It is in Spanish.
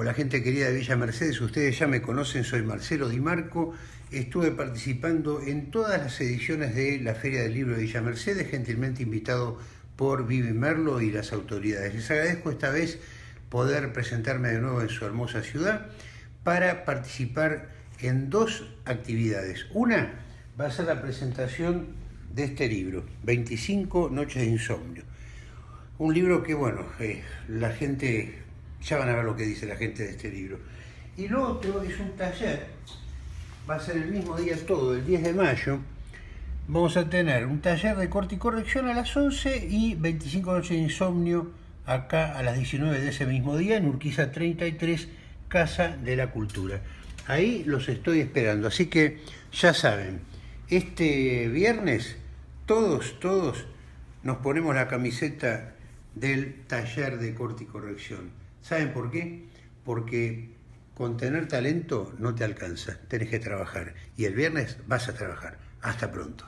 Hola gente querida de Villa Mercedes, ustedes ya me conocen, soy Marcelo Di Marco. Estuve participando en todas las ediciones de la Feria del Libro de Villa Mercedes, gentilmente invitado por Vivi Merlo y las autoridades. Les agradezco esta vez poder presentarme de nuevo en su hermosa ciudad para participar en dos actividades. Una va a ser la presentación de este libro, 25 noches de insomnio. Un libro que, bueno, eh, la gente ya van a ver lo que dice la gente de este libro. Y lo otro es un taller, va a ser el mismo día todo, el 10 de mayo. Vamos a tener un taller de corte y corrección a las 11 y 25 noches de insomnio acá a las 19 de ese mismo día en Urquiza 33, Casa de la Cultura. Ahí los estoy esperando, así que ya saben, este viernes todos, todos nos ponemos la camiseta del taller de corte y corrección. ¿Saben por qué? Porque con tener talento no te alcanza, tenés que trabajar. Y el viernes vas a trabajar. Hasta pronto.